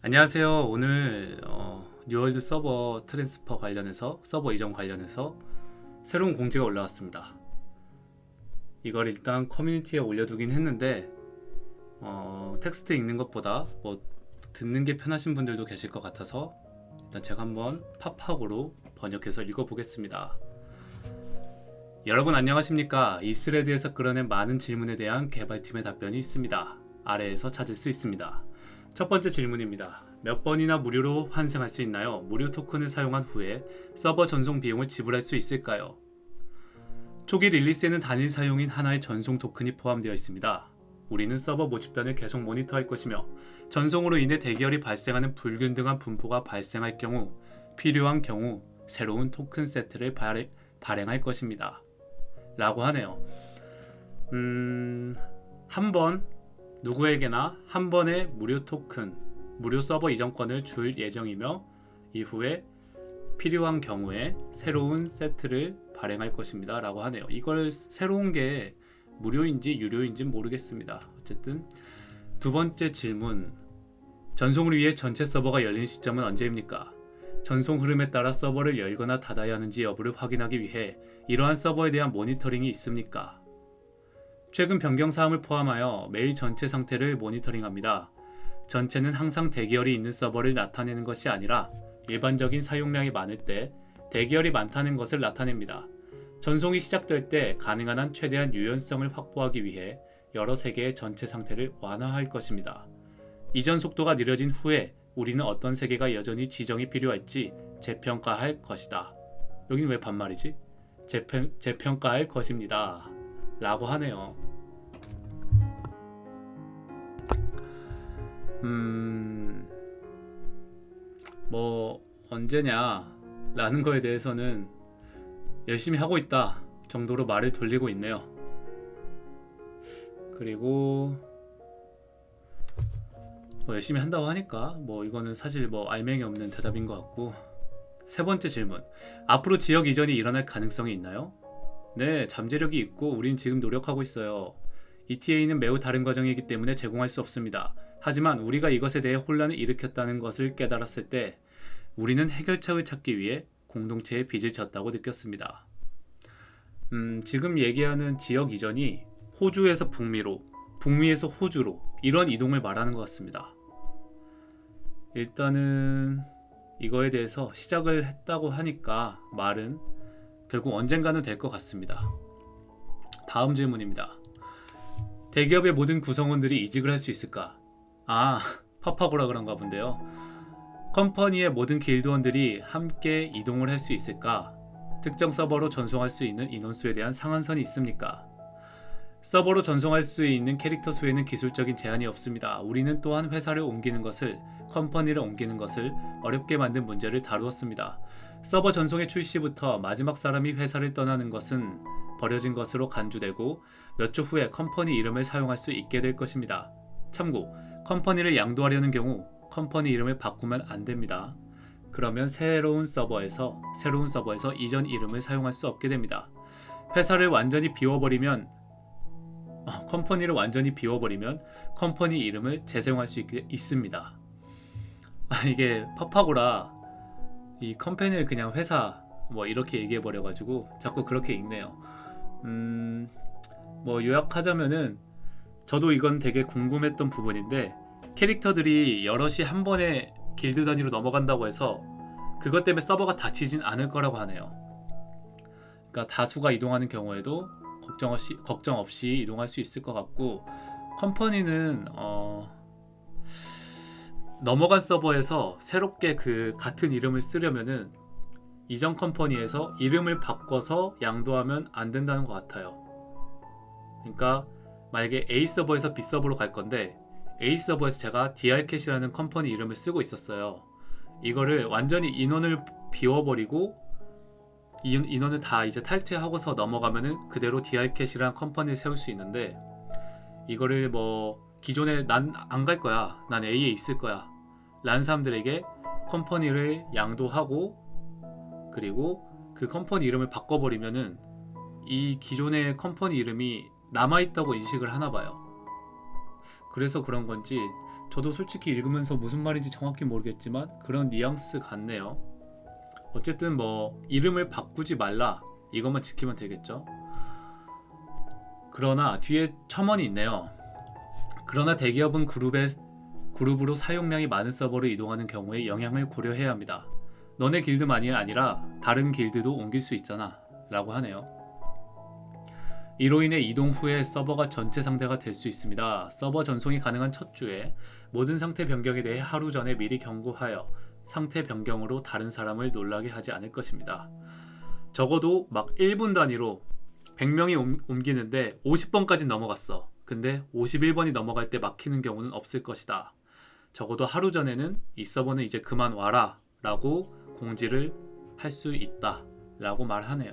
안녕하세요. 오늘 어, 뉴월드 서버 transfer 관련해서 서버 이전 관련해서 새로운 공지가 올라왔습니다. 이걸 일단 커뮤니티에 올려두긴 했는데 어, 텍스트 읽는 것보다 뭐 듣는 게 편하신 분들도 계실 것 같아서 일단 제가 한번 파파고로 번역해서 읽어보겠습니다. 여러분 안녕하십니까? 이 thread에서 끌어낸 많은 질문에 대한 개발팀의 답변이 있습니다. 아래에서 찾을 수 있습니다. 첫 번째 질문입니다. 몇 번이나 무료로 환생할 수 있나요? 무료 토큰을 사용한 후에 서버 전송 비용을 지불할 수 있을까요? 초기 릴리스에는 단일 사용인 하나의 전송 토큰이 포함되어 있습니다. 우리는 서버 모집단을 계속 모니터할 것이며 전송으로 인해 대결이 발생하는 불균등한 분포가 발생할 경우 필요한 경우 새로운 토큰 세트를 발행, 발행할 것입니다. 라고 하네요. 음, 한번 누구에게나 한 번의 무료 토큰, 무료 서버 이전권을 줄 예정이며 이후에 필요한 경우에 새로운 세트를 발행할 것입니다. 라고 하네요. 이걸 새로운 게 무료인지 유료인지 모르겠습니다. 어쨌든 두 번째 질문 전송을 위해 전체 서버가 열린 시점은 언제입니까? 전송 흐름에 따라 서버를 열거나 닫아야 하는지 여부를 확인하기 위해 이러한 서버에 대한 모니터링이 있습니까? 최근 변경 사항을 포함하여 매일 전체 상태를 모니터링합니다. 전체는 항상 대기열이 있는 서버를 나타내는 것이 아니라 일반적인 사용량이 많을 때 대기열이 많다는 것을 나타냅니다. 전송이 시작될 때 가능한 한 최대한 유연성을 확보하기 위해 여러 세계의 전체 상태를 완화할 것입니다. 이전 속도가 느려진 후에 우리는 어떤 세계가 여전히 지정이 필요할지 재평가할 것이다. 여기는 왜 반말이지? 재평, 재평가할 것입니다. 라고 하네요. 음, 뭐, 언제냐, 라는 거에 대해서는 열심히 하고 있다 정도로 말을 돌리고 있네요. 그리고, 뭐 열심히 한다고 하니까, 뭐, 이거는 사실 뭐, 알맹이 없는 대답인 것 같고, 세 번째 질문. 앞으로 지역 이전이 일어날 가능성이 있나요? 네, 잠재력이 있고 우린 지금 노력하고 있어요. ETA는 매우 다른 과정이기 때문에 제공할 수 없습니다. 하지만 우리가 이것에 대해 혼란을 일으켰다는 것을 깨달았을 때 우리는 해결책을 찾기 위해 공동체에 빚을 졌다고 느꼈습니다. 음, 지금 얘기하는 지역 이전이 호주에서 북미로, 북미에서 호주로 이런 이동을 말하는 것 같습니다. 일단은 이거에 대해서 시작을 했다고 하니까 말은 결국 언젠가는 될 것 같습니다. 다음 질문입니다. 대기업의 모든 구성원들이 이직을 할 수 있을까? 아, 파파고라 그런가 본데요. 컴퍼니의 모든 길드원들이 함께 이동을 할 수 있을까? 특정 서버로 전송할 수 있는 인원수에 대한 상한선이 있습니까? 서버로 전송할 수 있는 캐릭터 수에는 기술적인 제한이 없습니다. 우리는 또한 회사를 옮기는 것을, company를 옮기는 것을 어렵게 만든 문제를 다루었습니다. 서버 전송의 출시부터 마지막 사람이 회사를 떠나는 것은 버려진 것으로 간주되고 몇 주 후에 company 이름을 사용할 수 있게 될 것입니다. 참고, company를 양도하려는 경우 company 이름을 바꾸면 안 됩니다. 그러면 새로운 서버에서 새로운 서버에서 이전 이름을 사용할 수 없게 됩니다. 회사를 완전히 비워버리면 어, 컴퍼니를 완전히 비워버리면 컴퍼니 이름을 재사용할 수 있, 있습니다. 아, 이게 팝하고라 이 컴퍼니를 그냥 회사 뭐 이렇게 얘기해 버려 가지고 자꾸 그렇게 읽네요. 음, 뭐 요약하자면은 저도 이건 되게 궁금했던 부분인데 캐릭터들이 여럿이 한 번에 길드 단위로 넘어간다고 해서 그것 때문에 서버가 닫히진 않을 거라고 하네요. 그러니까 다수가 이동하는 경우에도 걱정 없이 걱정 없이 이동할 수 있을 것 같고 컴퍼니는 어, 넘어간 서버에서 새롭게 그 같은 이름을 쓰려면은 이전 컴퍼니에서 이름을 바꿔서 양도하면 안 된다는 것 같아요. 그러니까 만약에 A 서버에서 B 서버로 갈 건데 A 서버에서 제가 DR캣이라는 company 이름을 쓰고 있었어요. 이거를 완전히 인원을 비워버리고 인원을 다 이제 탈퇴하고서 넘어가면은 그대로 DR캣이란 company를 세울 수 있는데 이거를 뭐 기존에 난 안 갈 거야. 난 A에 있을 거야. 라는 사람들에게 company를 양도하고 그리고 그 company 이름을 바꿔버리면은 이 기존의 컴퍼니 이름이 남아있다고 인식을 하나 봐요. 그래서 그런 건지 저도 솔직히 읽으면서 무슨 말인지 정확히 모르겠지만 그런 뉘앙스 같네요. 어쨌든 뭐 이름을 바꾸지 말라 이것만 지키면 되겠죠. 그러나 뒤에 첨언이 있네요. 그러나 대기업은 그룹의 그룹으로 사용량이 많은 서버로 이동하는 경우에 영향을 고려해야 합니다. 너네 길드만이 아니라 다른 길드도 옮길 수 있잖아 라고 하네요. 이로 인해 이동 후에 서버가 전체 상대가 될 수 있습니다. 서버 전송이 가능한 첫 주에 모든 상태 변경에 대해 하루 전에 미리 경고하여 상태 변경으로 다른 사람을 놀라게 하지 않을 것입니다. 적어도 막 1분 단위로 100명이 옮기는데 50번까지 넘어갔어. 근데 51번이 넘어갈 때 막히는 경우는 없을 것이다. 적어도 하루 전에는 이 서버는 이제 그만 와라 라고 공지를 할 수 있다 라고 말하네요.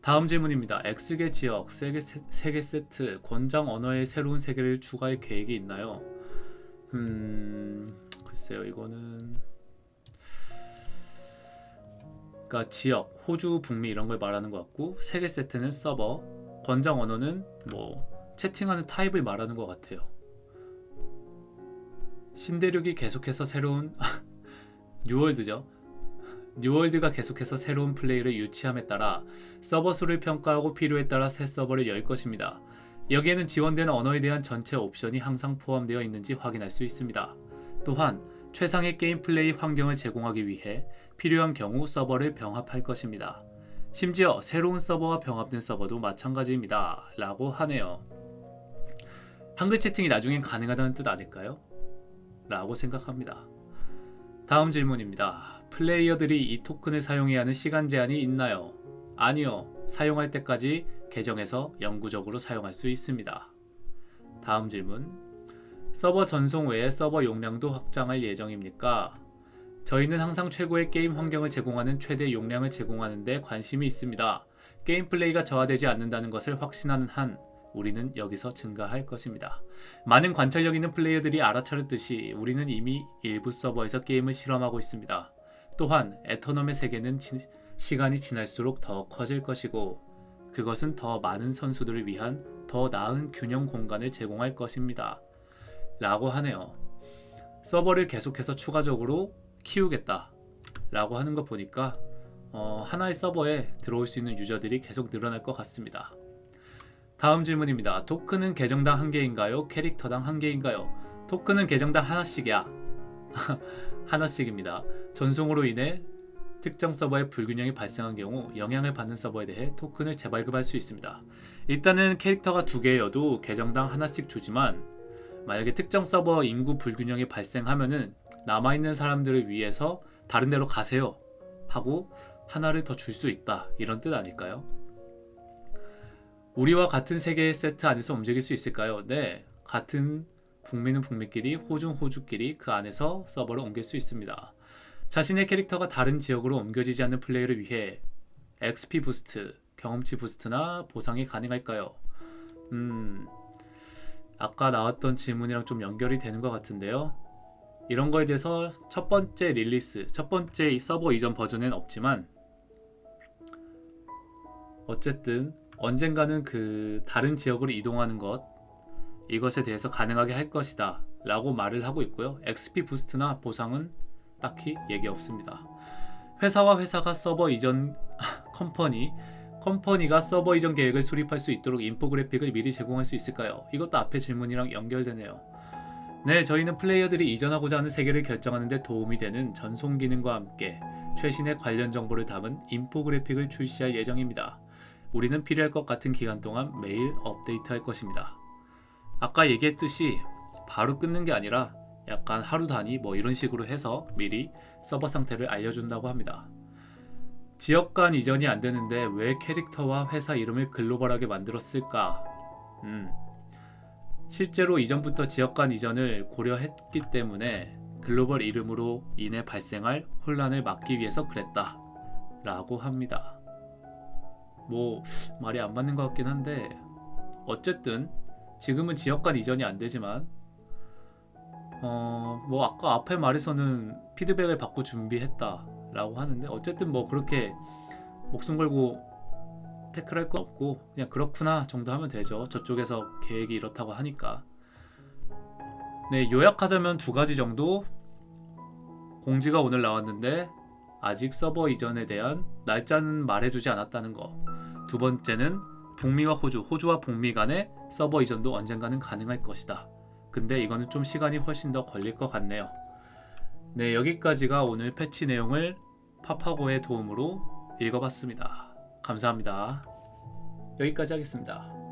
다음 질문입니다. X개 지역, 세계, 세계 세트, 권장 언어의 새로운 세계를 추가할 계획이 있나요? 음... 글쎄요 이거는... 그러니까 지역, 호주, 북미 이런 걸 말하는 것 같고 세계 세트는 서버, 권장 언어는 뭐 채팅하는 타입을 말하는 것 같아요. 신대륙이 계속해서 새로운 뉴월드죠. 뉴월드가 계속해서 새로운 플레이를 유치함에 따라 서버 수를 평가하고 필요에 따라 새 서버를 열 것입니다. 여기에는 지원되는 언어에 대한 전체 옵션이 항상 포함되어 있는지 확인할 수 있습니다. 또한 최상의 게임 플레이 환경을 제공하기 위해 필요한 경우 서버를 병합할 것입니다. 심지어 새로운 서버와 병합된 서버도 마찬가지입니다. 라고 하네요. 한글 채팅이 나중엔 가능하다는 뜻 아닐까요? 라고 생각합니다. 다음 질문입니다. 플레이어들이 이 토큰을 사용해야 하는 시간 제한이 있나요? 아니요. 사용할 때까지 계정에서 영구적으로 사용할 수 있습니다. 다음 질문. 서버 전송 외에 서버 용량도 확장할 예정입니까? 저희는 항상 최고의 게임 환경을 제공하는 최대 용량을 제공하는 데 관심이 있습니다. 게임 플레이가 저하되지 않는다는 것을 확신하는 한 우리는 여기서 증가할 것입니다. 많은 관찰력 있는 플레이어들이 알아차렸듯이 우리는 이미 일부 서버에서 게임을 실험하고 있습니다. 또한 에터넘의 세계는 지, 시간이 지날수록 더 커질 것이고 그것은 더 많은 선수들을 위한 더 나은 균형 공간을 제공할 것입니다. 라고 하네요. 서버를 계속해서 추가적으로 키우겠다 라고 하는 거 보니까 어, 하나의 서버에 들어올 수 있는 유저들이 계속 늘어날 것 같습니다. 다음 질문입니다. 토큰은 계정당 한 개인가요? 캐릭터당 한 개인가요? 토큰은 계정당 하나씩이야. 하나씩입니다. 전송으로 인해 특정 서버에 불균형이 발생한 경우 영향을 받는 서버에 대해 토큰을 재발급할 수 있습니다. 일단은 캐릭터가 두 개여도 계정당 하나씩 주지만 만약에 특정 서버 인구 불균형이 발생하면은 남아있는 사람들을 위해서 다른 데로 가세요 하고 하나를 더 줄 수 있다 이런 뜻 아닐까요? 우리와 같은 세계의 세트 안에서 움직일 수 있을까요? 네 같은 북미는 북미끼리 호주는 호주끼리 그 안에서 서버를 옮길 수 있습니다 자신의 캐릭터가 다른 지역으로 옮겨지지 않는 플레이를 위해 XP boost, 경험치 boost나 보상이 가능할까요? 음... 아까 나왔던 질문이랑 좀 연결이 되는 것 같은데요 이런 거에 대해서 첫 번째 release, 첫 번째 서버 이전 버전엔 없지만 어쨌든 언젠가는 그 다른 지역으로 이동하는 것 이것에 대해서 가능하게 할 것이다 라고 말을 하고 있고요. XP boost나 보상은 딱히 얘기 없습니다. 회사와 회사가 서버 이전 company company가 서버 이전 계획을 수립할 수 있도록 인포그래픽을 미리 제공할 수 있을까요? 이것도 앞의 질문이랑 연결되네요. 네, 저희는 플레이어들이 이전하고자 하는 세계를 결정하는 데 도움이 되는 전송 기능과 함께 최신의 관련 정보를 담은 인포그래픽을 출시할 예정입니다. 우리는 필요할 것 같은 기간 동안 매일 업데이트할 것입니다. 아까 얘기했듯이 바로 끊는 게 아니라 약간 하루 단위 뭐 이런 식으로 해서 미리 서버 상태를 알려준다고 합니다. 지역 간 이전이 안 되는데 왜 캐릭터와 회사 이름을 글로벌하게 만들었을까? 음, 실제로 이전부터 지역 간 이전을 고려했기 때문에 글로벌 이름으로 인해 발생할 혼란을 막기 위해서 그랬다 라고 합니다. 뭐 말이 안 맞는 것 같긴 한데 어쨌든 지금은 지역 간 이전이 안 되지만 어 뭐 아까 앞에 말에서는 피드백을 받고 준비했다 라고 하는데 어쨌든 뭐 그렇게 목숨 걸고 태클할 거 없고 그냥 그렇구나 정도 하면 되죠. 저쪽에서 계획이 이렇다고 하니까. 네, 요약하자면 두 가지 정도 공지가 오늘 나왔는데 아직 서버 이전에 대한 날짜는 말해주지 않았다는 거. 두 번째는 북미와 호주, 호주와 북미 간의 서버 이전도 언젠가는 가능할 것이다. 근데 이거는 좀 시간이 훨씬 더 걸릴 것 같네요. 네, 여기까지가 오늘 패치 내용을 파파고의 도움으로 읽어봤습니다. 감사합니다. 여기까지 하겠습니다.